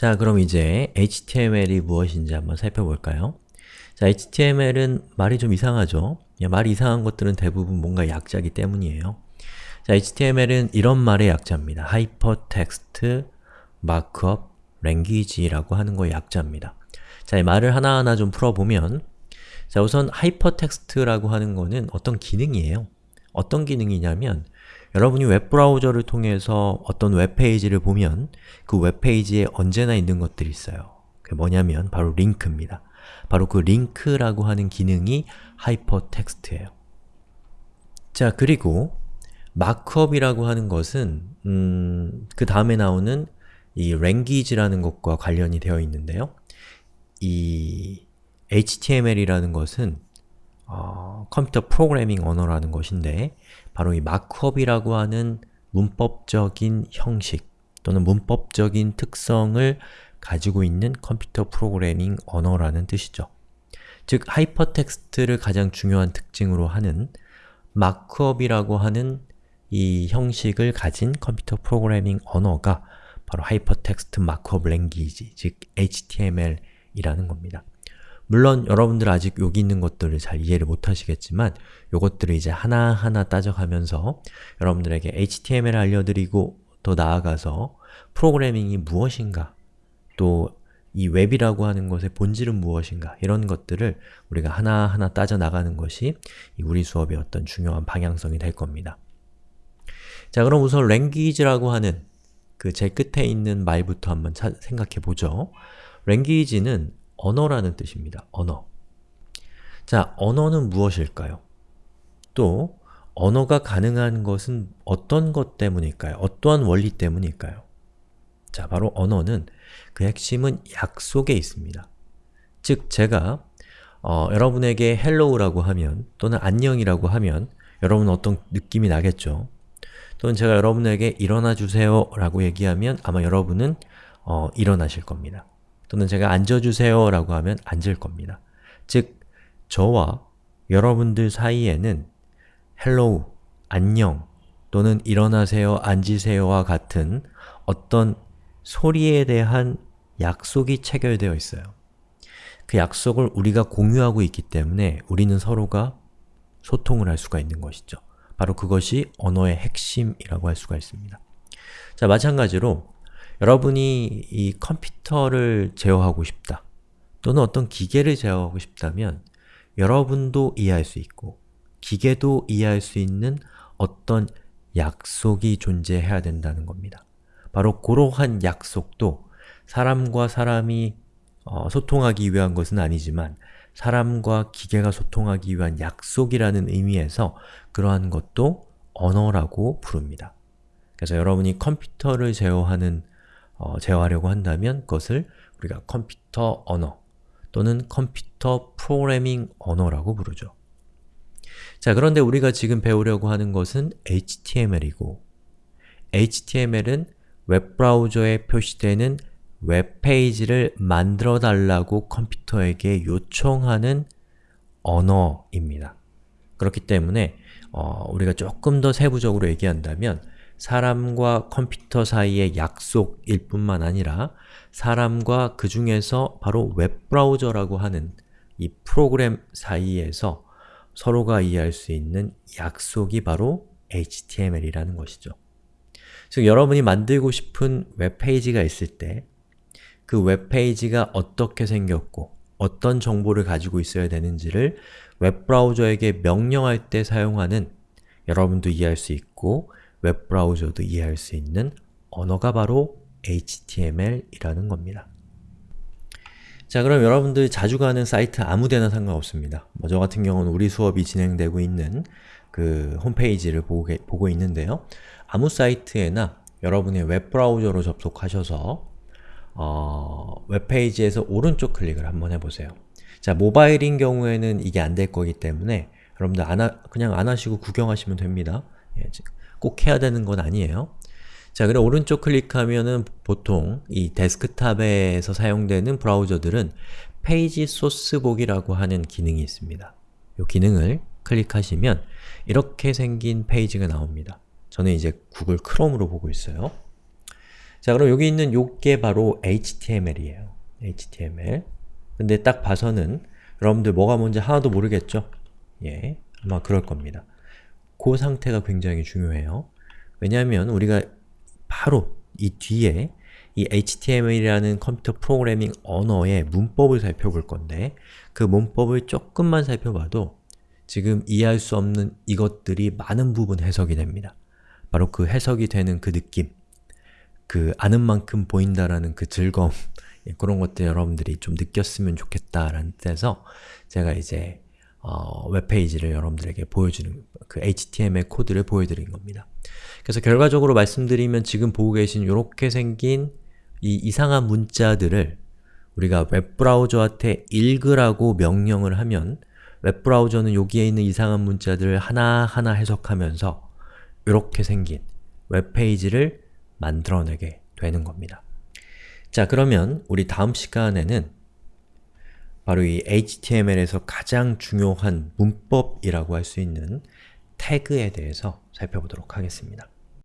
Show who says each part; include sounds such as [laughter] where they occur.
Speaker 1: 자, 그럼 이제 HTML이 무엇인지 한번 살펴볼까요? 자, HTML은 말이 좀 이상하죠? 말이 이상한 것들은 대부분 뭔가 약자기 때문이에요. 자, HTML은 이런 말의 약자입니다. Hypertext Markup Language라고 하는 거의 약자입니다. 자, 이 말을 하나하나 좀 풀어보면 자, 우선 Hypertext라고 하는 거는 어떤 기능이에요. 어떤 기능이냐면 여러분이 웹브라우저를 통해서 어떤 웹페이지를 보면 그 웹페이지에 언제나 있는 것들이 있어요. 그게 뭐냐면 바로 링크입니다. 바로 그 링크라고 하는 기능이 하이퍼텍스트예요. 자, 그리고 markup이라고 하는 것은 음, 그 다음에 나오는 이 language라는 것과 관련이 되어 있는데요. 이 HTML이라는 것은 어, 컴퓨터 프로그래밍 언어라는 것인데 바로 이 markup이라고 하는 문법적인 형식 또는 문법적인 특성을 가지고 있는 컴퓨터 프로그래밍 언어라는 뜻이죠. 즉, 하이퍼텍스트를 가장 중요한 특징으로 하는 markup이라고 하는 이 형식을 가진 컴퓨터 프로그래밍 언어가 바로 hypertext markup language, 즉 HTML이라는 겁니다. 물론 여러분들 아직 여기 있는 것들을 잘 이해를 못하시겠지만 이것들을 이제 하나하나 따져가면서 여러분들에게 HTML을 알려드리고 더 나아가서 프로그래밍이 무엇인가 또 이 웹이라고 하는 것의 본질은 무엇인가 이런 것들을 우리가 하나하나 따져나가는 것이 우리 수업의 어떤 중요한 방향성이 될 겁니다. 자 그럼 우선 language라고 하는 그 제 끝에 있는 말부터 한번 생각해 보죠. language는 언어라는 뜻입니다. 언어. 자, 언어는 무엇일까요? 또 언어가 가능한 것은 어떤 것 때문일까요? 어떠한 원리 때문일까요? 자, 바로 언어는 그 핵심은 약속에 있습니다. 즉, 제가 어, 여러분에게 hello라고 하면 또는 안녕이라고 하면 여러분은 어떤 느낌이 나겠죠? 또는 제가 여러분에게 일어나 주세요 라고 얘기하면 아마 여러분은 어, 일어나실 겁니다. 또는 제가 앉아주세요 라고 하면 앉을 겁니다. 즉, 저와 여러분들 사이에는 hello, 안녕 또는 일어나세요, 앉으세요와 같은 어떤 소리에 대한 약속이 체결되어 있어요. 그 약속을 우리가 공유하고 있기 때문에 우리는 서로가 소통을 할 수가 있는 것이죠. 바로 그것이 언어의 핵심이라고 할 수가 있습니다. 자, 마찬가지로 여러분이 이 컴퓨터를 제어하고 싶다 또는 어떤 기계를 제어하고 싶다면 여러분도 이해할 수 있고 기계도 이해할 수 있는 어떤 약속이 존재해야 된다는 겁니다. 바로 그러한 약속도 사람과 사람이 어, 소통하기 위한 것은 아니지만 사람과 기계가 소통하기 위한 약속이라는 의미에서 그러한 것도 언어라고 부릅니다. 그래서 여러분이 컴퓨터를 제어하는 어, 제어하려고 한다면 그것을 우리가 컴퓨터 언어 또는 컴퓨터 프로그래밍 언어라고 부르죠. 자, 그런데 우리가 지금 배우려고 하는 것은 HTML이고 HTML은 웹브라우저에 표시되는 웹페이지를 만들어 달라고 컴퓨터에게 요청하는 언어입니다. 그렇기 때문에 어, 우리가 조금 더 세부적으로 얘기한다면 사람과 컴퓨터 사이의 약속일 뿐만 아니라 사람과 그 중에서 바로 웹브라우저라고 하는 이 프로그램 사이에서 서로가 이해할 수 있는 약속이 바로 HTML이라는 것이죠. 즉, 여러분이 만들고 싶은 웹페이지가 있을 때 그 웹페이지가 어떻게 생겼고 어떤 정보를 가지고 있어야 되는지를 웹브라우저에게 명령할 때 사용하는 여러분도 이해할 수 있고 웹브라우저도 이해할 수 있는 언어가 바로 HTML이라는 겁니다. 자 그럼 여러분들 자주 가는 사이트 아무데나 상관없습니다. 뭐 저 같은 경우는 우리 수업이 진행되고 있는 그 홈페이지를 보고, 보고 있는데요. 아무 사이트에나 여러분의 웹브라우저로 접속하셔서 어, 웹페이지에서 오른쪽 클릭을 한번 해보세요. 자, 모바일인 경우에는 이게 안 될 거기 때문에 여러분들 안 하, 그냥 안 하시고 구경하시면 됩니다. 예, 꼭 해야 되는 건 아니에요. 자, 그래 오른쪽 클릭하면은 보통 이 데스크탑에서 사용되는 브라우저들은 페이지 소스 보기라고 하는 기능이 있습니다. 이 기능을 클릭하시면 이렇게 생긴 페이지가 나옵니다. 저는 이제 구글 크롬으로 보고 있어요. 자 그럼 여기 있는 요게 바로 HTML이에요. HTML 근데 딱 봐서는 여러분들 뭐가 뭔지 하나도 모르겠죠? 예, 아마 그럴 겁니다. 그 상태가 굉장히 중요해요. 왜냐하면 우리가 바로 이 뒤에 이 HTML이라는 컴퓨터 프로그래밍 언어의 문법을 살펴볼 건데 그 문법을 조금만 살펴봐도 지금 이해할 수 없는 이것들이 많은 부분 해석이 됩니다. 바로 그 해석이 되는 그 느낌, 그 아는 만큼 보인다라는 그 즐거움 예, [laughs] 그런 것들 여러분들이 좀 느꼈으면 좋겠다라는 뜻에서 제가 이제 어, 웹페이지를 여러분들에게 보여주는 그 HTML 코드를 보여드린 겁니다. 그래서 결과적으로 말씀드리면 지금 보고 계신 이렇게 생긴 이 이상한 문자들을 우리가 웹브라우저한테 읽으라고 명령을 하면 웹브라우저는 여기에 있는 이상한 문자들을 하나하나 해석하면서 이렇게 생긴 웹페이지를 만들어내게 되는 겁니다. 자 그러면 우리 다음 시간에는 바로 이 HTML에서 가장 중요한 문법이라고 할 수 있는 태그에 대해서 살펴보도록 하겠습니다.